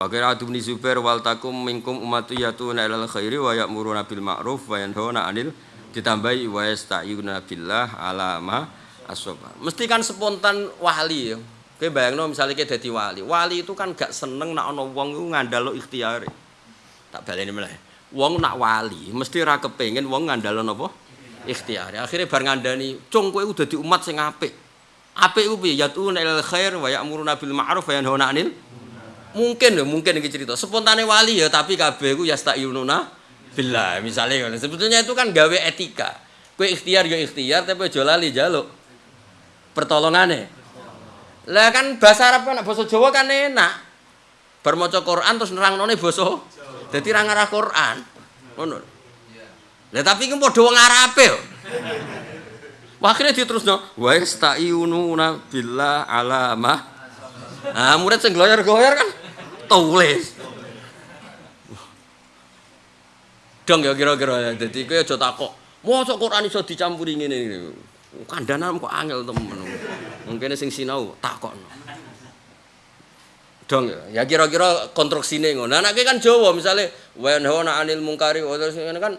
Akhirnya Adu bin Zubair wal takum minkum ummatu yatuna ilal khairi wa ya'muruna bil ma'ruf wa yanhauna 'anil ditambahi wa yasta'yuna billah ala ma. Mesti kan spontan wali ya. Kowe bayangno misalnya kowe dadi wali. Wali itu kan gak seneng nak ana wong iku ngandalo ikhtiyare. Tak baleni meneh. Wong nak wali mesti ra kepengin wong ngandalo napa? Ikhtiyare. Akhire bar ngandani, "Cung kowe udah di umat sing apik." Apik iku piye? Yatuna ilal khair wa ya'muruna bil ma'ruf wa yanhauna 'anil mungkin lho mungkin iki cerita. Spontane wali ya tapi kabeh iku yastayununa billah misalnya sebetulnya itu kan gawe etika. Kowe ikhtiar ya ikhtiar tapi aja lali jaluk. Pertolongane lah kan bahasa Arab kan bahasa Jawa kan enak. Bar maca Quran terus nerangnone basa dadi ra ngarah Quran. Ngono. Lah tapi ku padha wong Arabe yo. Akhirnya diterusno wa yastayununa billah alamah Nah, murid sing gloyor-gloyor kan tulis. Dong ya kira-kira dadi kowe aja takok. Mosok Quran iso dicampuri ngene iki. Kandanan kok angel temen. Mungkin sing sinau takokno. Dong ya, ya kira-kira konstruksine ngono. Nah, kan Jawa misale wanhona anil mungkari terus ngene kan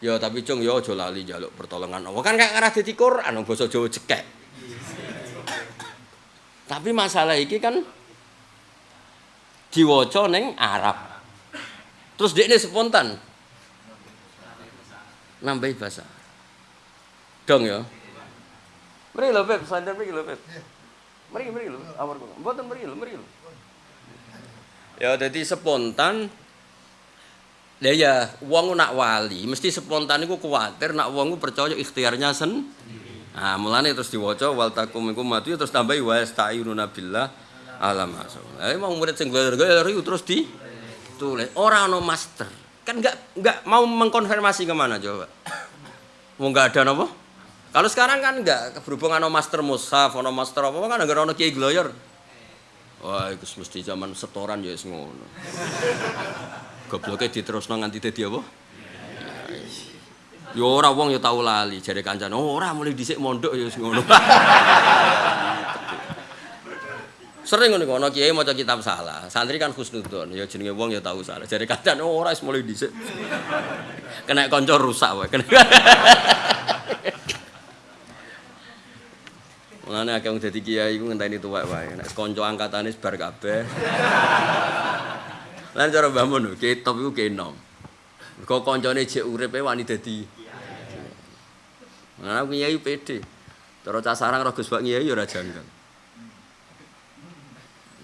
ya tapi cung ya aja lali njaluk pertolongan Allah. Kan gak ngarah dadi Quran basa Jawa cekek. Tapi masalah iki kan diwaca ning Arab. Terus dia ini spontan. Nambahi bahasa. Dong ya. Mari lho Beb, sadar mari lho Beb. Mari mari lho, awar kula. Mboten mari lho, mari lho. Ya jadi spontan Ya ya, wong nak wali mesti spontan iku kuwatir nak wong percaya ikhtiarnya sen. Nah, mulane terus diwaca wal takum minkum matu terus tambahi wa asta'inuna billah alam asal. Lah mau murid sing goyor-goyor terus di tulis ora ono master. Kan enggak enggak mau mengkonfirmasi ke mana coba. Mau enggak ada napa? Kalau sekarang kan enggak berhubungan ono master mushaf, ono master apa kan enggak ono kiai gloyor. Wah, itu mesti zaman setoran ya wis ngono. Gobloke diterusno nganti dadi apa? Ya ora wong ya tau lali jare kancane. Oh, ora mulai dhisik mondok ya ngono. Sering ngono ana kiai maca kitab salah. Santri kan husnudzon, ya jenenge wong ya tau salah. Jare kancane oh, ora wis mulai dhisik. Kena kanca rusak wae. Mulane akeh wong dadi kiai iku ngenteni tuwek wae. Nek kanca angkatane bar kabeh. Lan cara Mbah Mun, kiai top iku kiai nom. Mergo kancane jek uripe wani dadi. Aku kiai pede. Cara cah sarang ro Gus Pak kiai ya ora janggal.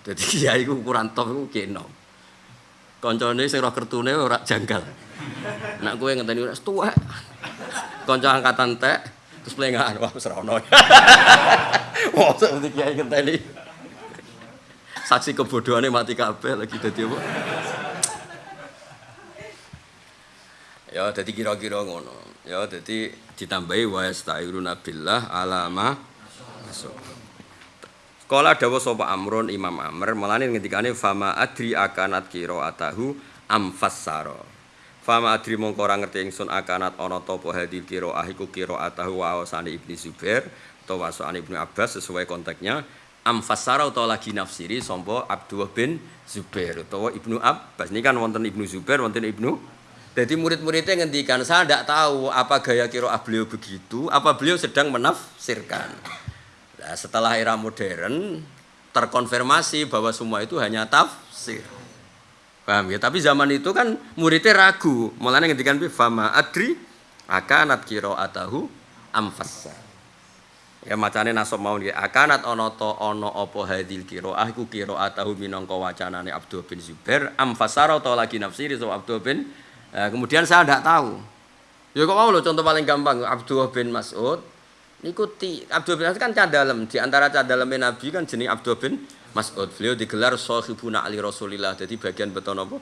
Dadi kiai iku ukuran top iku kiai nom. Kancane sing ro kertune ora janggal. Nek kowe ngenteni wis tuwek. Kanca angkatan tek terus plengaan wah wis ora ono. Wah, seperti kiai ngenteni. Saksi kebodohannya mati kabeh lagi dadi apa? Ya, jadi kira-kira ngono. Ya, jadi ditambahi wa yasta'iruna billah alama masuk. Kala dawa sapa Amrun Imam Amr, mulane ngendikane fama adri akanat qiraatahu am fassara. Fama adri mongko ora ngerti ingsun akanat ana ta apa hadil qiraah iku qiraatahu wa awsane Ibnu Zubair utawa wasane Ibnu Abbas sesuai konteksnya am fassara utawa lagi nafsiri sapa Abdullah bin Zubair utawa Ibnu Abbas. Ini kan wonten Ibnu Zubair, wonten Ibnu Jadi murid-muridnya ngendikan, saya tidak tahu apa gaya kiroah beliau begitu, apa beliau sedang menafsirkan. Nah, setelah era modern, terkonfirmasi bahwa semua itu hanya tafsir. Paham ya? Tapi zaman itu kan muridnya ragu. Mulanya ngendikan, Fama adri akanat kiro'atahu amfassa. Ya macane nasab mau nggih akanat ana ta ana apa hadil qiraah iku qiraatahu minangka wacanane Abdul bin Zubair am fasara ta lagi nafsiri so Abdul bin Nah, kemudian saya tidak tahu. Ya kok mau loh contoh paling gampang Abdullah bin Mas'ud ikuti Abdul bin Mas'ud kan cadalem di antara cadalem Nabi kan jenis Abdul bin Mas'ud. Beliau digelar sahibuna ali Rasulillah. Jadi bagian beton apa?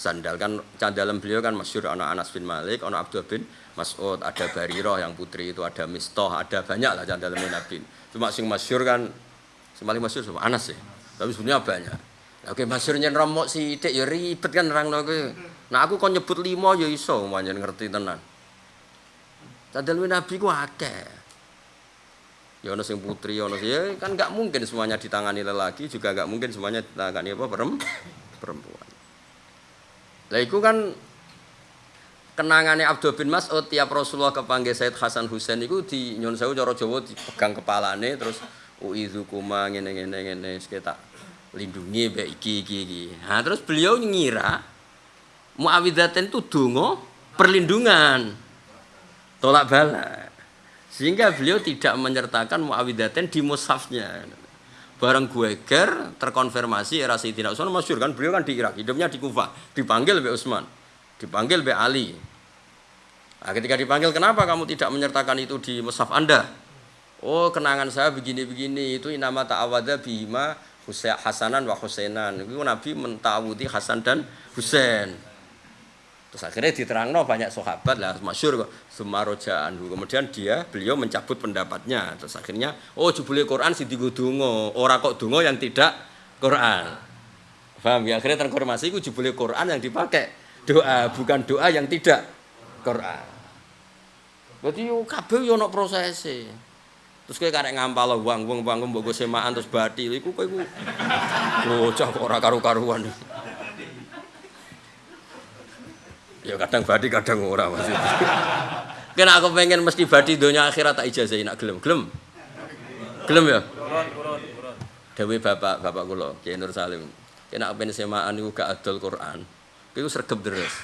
Sandal. Kan cadalem beliau kan masyur anak Anas bin Malik anak Abdul bin Mas'ud. Ada Bariroh yang putri itu ada Mistoh ada banyak lah cadalem Nabi. Cuma sing masyur kan paling masyur sama Anas ya. Tapi sebenarnya banyak. Oke, masyurnya romok si dek ya ribet kan orang kowe. Nah aku kok nyebut lima ya iso. Pancen ngerti tenan. Cadel Nabi ku akeh. Ya ono sing putri ono ya kan enggak mungkin semuanya ditangani lelaki juga enggak mungkin semuanya ditangani apa perem, perempuan. Lah iku kan kenangannya Abdul bin Mas'ud tiap Rasulullah kepanggil Said Hasan Husain itu di nyon sewu cara Jawa dipegang kepalane terus uizukuma ngene ngene ngene tak lindungi mbek iki iki. Nah, terus beliau ngira Muawidaten itu donga perlindungan. Tolak bala. Sehingga beliau tidak menyertakan Muawidaten di mushafnya. Barang gue ger terkonfirmasi era Sayyidina Utsman masyhur kan beliau kan di Irak, hidupnya di Kufah, dipanggil oleh Utsman, dipanggil oleh Ali, Nah, ketika dipanggil, kenapa kamu tidak menyertakan itu di mushaf Anda? Oh, kenangan saya begini-begini, itu nama ta'awada bima Hasanan wa Husainan. Itu Nabi mentawudi Hasan dan Husain. Terus akhirnya diterangno banyak sahabat lah masyur kok Sumaroja Kemudian dia beliau mencabut pendapatnya. Terus akhirnya oh jebule Quran si digo donga, ora kok donga yang tidak Quran. Paham ya? Akhirnya terkonfirmasi itu jebule Quran yang dipakai doa, bukan doa yang tidak Quran. Berarti yo kabeh yo ana prosese. Terus kowe karek ngampal wong wong wong mbok semaan terus bathi iku kowe iku bocah ora karu-karuan. Ya kadang bathi kadang ora maksud. Kena aku pengen mesti bathi donya akhirat tak ijazahi nak gelem. Gelem. Gelem ya? Dewi bapak bapak kula Kiai Nur Salim. Kena pengen semaan niku gak adol Quran. Iku sregep deres.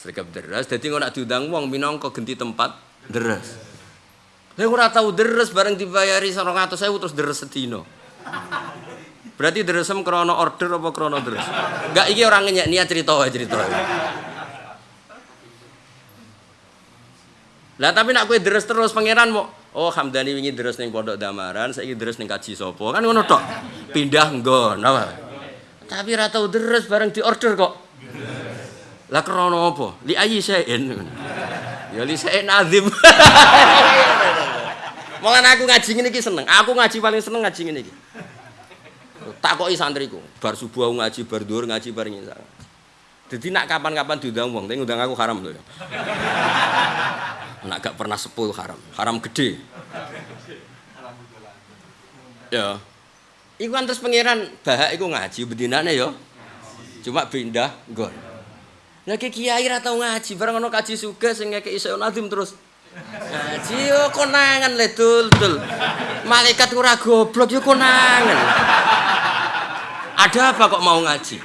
Sergap deras, jadi nggak nak diundang wong minangka genti tempat deras. Saya ora tahu deras bareng dibayari sarong atau saya terus deras sedino. Berarti deresem krono order apa krono deres? Enggak iki orang ngenyek niat cerita wae cerita. Lah tapi nak kue deres terus pangeran mau Oh Hamdani wingi deres ning pondok Damaran, saiki deres ning kaji sopo kan ngono tok. Pindah nggon, apa? Tapi ora tau deres bareng di order kok. Lah krono apa? Li ayi sein. Ya li sein azim. Mulane aku ngaji ngene iki seneng. Aku ngaji paling seneng ngaji ngene iki. Takoki santriku, bar subuh aku ngaji, bar dhuwur ngaji bar ngisar. Jadi nak kapan-kapan diundang wong, tapi ngundang aku haram loh. Nak gak pernah sepul haram, haram gede. Ya. Iku kan terus pangeran bahak iku ngaji bedinane ya. Cuma pindah nggon. Lagi kiai ra tau ngaji, bareng ono kaji suga sing ngekek iso nazim terus. Ngaji yo konangan le dul dul. Malaikat ora goblok yo konangan. Ada apa kok mau ngaji?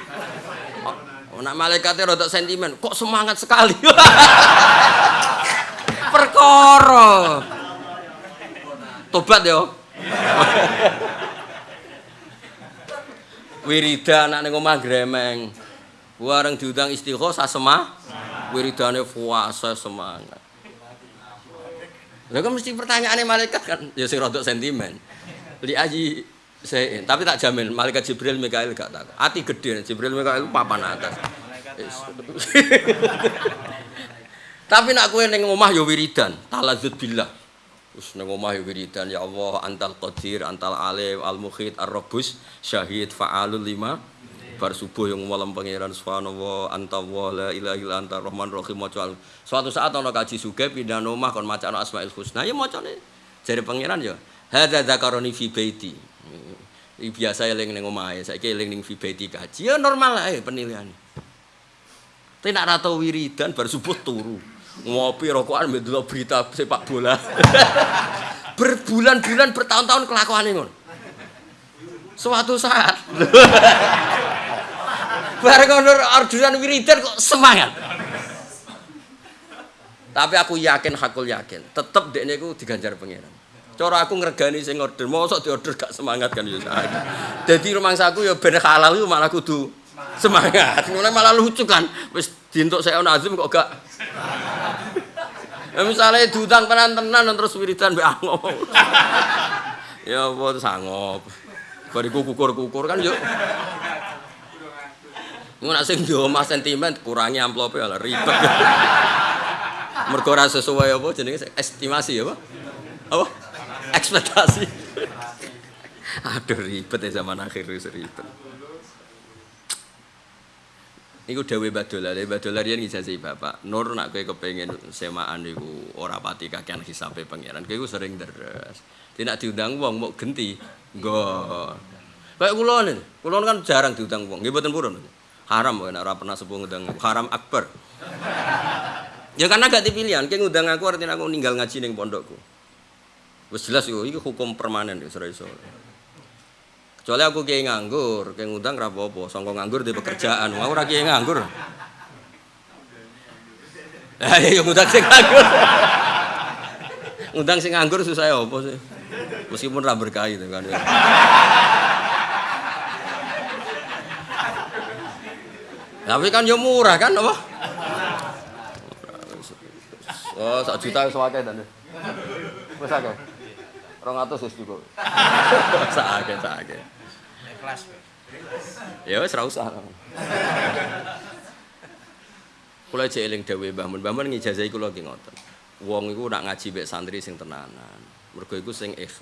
Oh, nak malaikatnya rada sentimen, kok semangat sekali. Perkara. Tobat yo. Wiridan anak ning omah gremeng. Warang diundang istighosah semah, wiridane puasa semangat. Lah kan mesti pertanyaannya malaikat kan, ya sing rodok sentimen. Li aji saya, tapi tak jamin malaikat Jibril Mikail gak tak. Ati gede Jibril Mikail papan atas. Tapi nak kue neng omah yo ya wiridan, talazut billah. Terus neng omah yo ya wiridan ya Allah antal qadir, antal alim, al mukhid, ar rabus, syahid, fa'alul lima. Bar subuh yang malam pangeran subhanallah anta wa la ilaha illa anta rahman rahim maca suatu saat ana kaji suge pindah omah kon maca asmaul husna. Ya macane jare pangeran ya hadza zakaroni fi baiti. Iki biasa eling ning omahe saiki eling ning fi baiti kaji. Ya normal ae penilaian tapi nak rata wiridan bar subuh turu ngopi rokokan mbek berita sepak bola berbulan-bulan bertahun-tahun kelakuan ngono suatu saat Bareng ono orderan wiridan kok semangat. Tapi aku yakin, hakul yakin, tetep dekne iku diganjar pangeran. Cara aku ngregani sing order, mosok diorder gak semangat kan ya saya. Dadi rumangsaku ya ben halal iku malah kudu semangat. Mulai malah lucu kan. Wis dientuk saya azim kok gak Ya misalnya diutang tenan-tenan terus wiridan mbek angop. ya apa sangop. Bariku kukur-kukur kan yuk. Ngono nek sing di omah sentimen kurangi amplope lah ribet. Mergo ora sesuai apa jenenge estimasi apa? Apa? Ekspektasi. Aduh ribet ya zaman akhir ribet. Iku dawuh Badola, Badola riyen ngijazih Bapak. Nur nak kowe kepengin semaan niku ora pati kakean hisabe pangeran. Kowe sering deres. Tidak diundang wong mau genti. Nggo. Kayak kula nih, kula kan jarang diundang wong. Nggih mboten purun. Haram kok ora pernah sepuh ngundang haram akbar. Ya karena gak dipilihan, kayak ngundang aku artinya aku ninggal ngaji ning pondokku. Wis jelas iku, iki hukum permanen ora iso. Kecuali aku kiai nganggur, kayak ngundang ra apa-apa, sangka nganggur di pekerjaan. Aku ora kiai nganggur. Ya ngundang sing nganggur. ngundang sing nganggur susah ya apa sih? Meskipun ra berkah itu kan. Ya. Tapi kan ya murah kan apa? Oh, sak juta wis akeh dan. Wis akeh. 200 wis cukup. Sak akeh, sak akeh. Ikhlas. Ya wis ra usah. Kula jek eling dawuh Mbah Mun. Mbah Mun ngijazahi kula ki ngoten. Wong iku nak ngaji mek santri sing tenanan. Mergo iku sing